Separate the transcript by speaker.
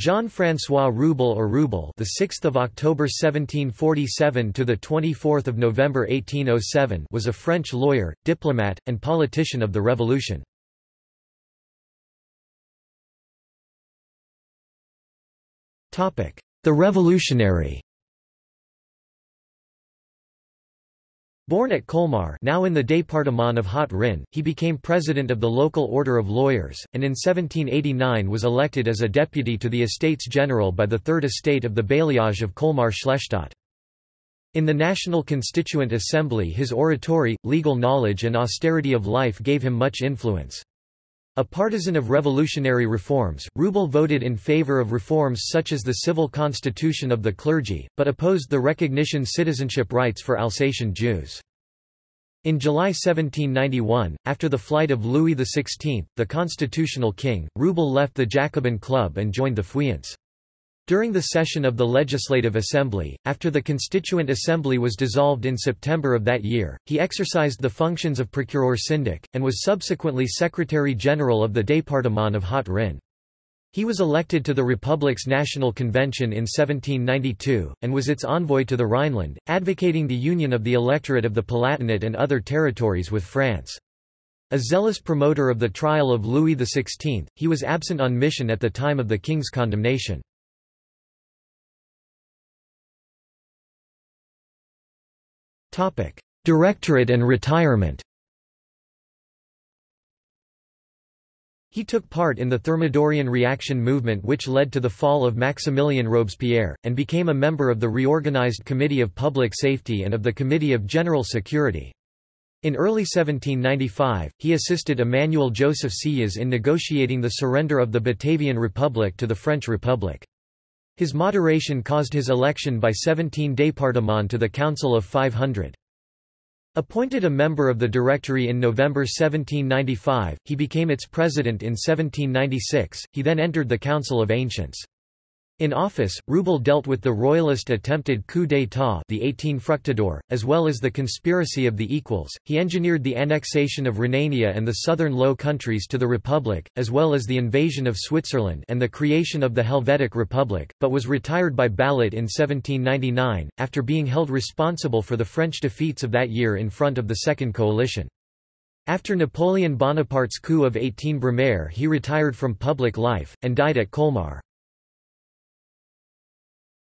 Speaker 1: Jean-François Reubell or Rewbell, the 6th of October 1747 to the 24th of November 1807, was a French lawyer, diplomat, and politician of the Revolution. Topic: The Revolutionary. Born at Colmar now in the département of Haut-Rhin, he became president of the local order of lawyers, and in 1789 was elected as a deputy to the Estates General by the Third Estate of the bailliage of Colmar-Schlestadt. In the National Constituent Assembly his oratory, legal knowledge and austerity of life gave him much influence. A partisan of revolutionary reforms, Reubell voted in favor of reforms such as the civil constitution of the clergy, but opposed the recognition citizenship rights for Alsatian Jews. In July 1791, after the flight of Louis XVI, the constitutional king, Reubell left the Jacobin Club and joined the Feuillants. During the session of the Legislative Assembly, after the Constituent Assembly was dissolved in September of that year, he exercised the functions of procureur syndic, and was subsequently Secretary-General of the Département of Haut-Rhin. He was elected to the Republic's National Convention in 1792, and was its envoy to the Rhineland, advocating the union of the electorate of the Palatinate and other territories with France. A zealous promoter of the trial of Louis XVI, he was absent on mission at the time of the king's condemnation. Directorate and retirement He took part in the Thermidorian reaction movement which led to the fall of Maximilien Robespierre, and became a member of the reorganized Committee of Public Safety and of the Committee of General Security. In early 1795, he assisted Emmanuel Joseph Sieyès in negotiating the surrender of the Batavian Republic to the French Republic. His moderation caused his election by 17 départements to the Council of 500. Appointed a member of the Directory in November 1795, he became its president in 1796, he then entered the Council of Ancients. In office, Reubell dealt with the royalist attempted coup d'état the 18 Fructidor, as well as the conspiracy of the equals. He engineered the annexation of Rhenania and the southern Low Countries to the Republic, as well as the invasion of Switzerland and the creation of the Helvetic Republic, but was retired by ballot in 1799, after being held responsible for the French defeats of that year in front of the Second Coalition. After Napoleon Bonaparte's coup of 18 Brumaire he retired from public life, and died at Colmar.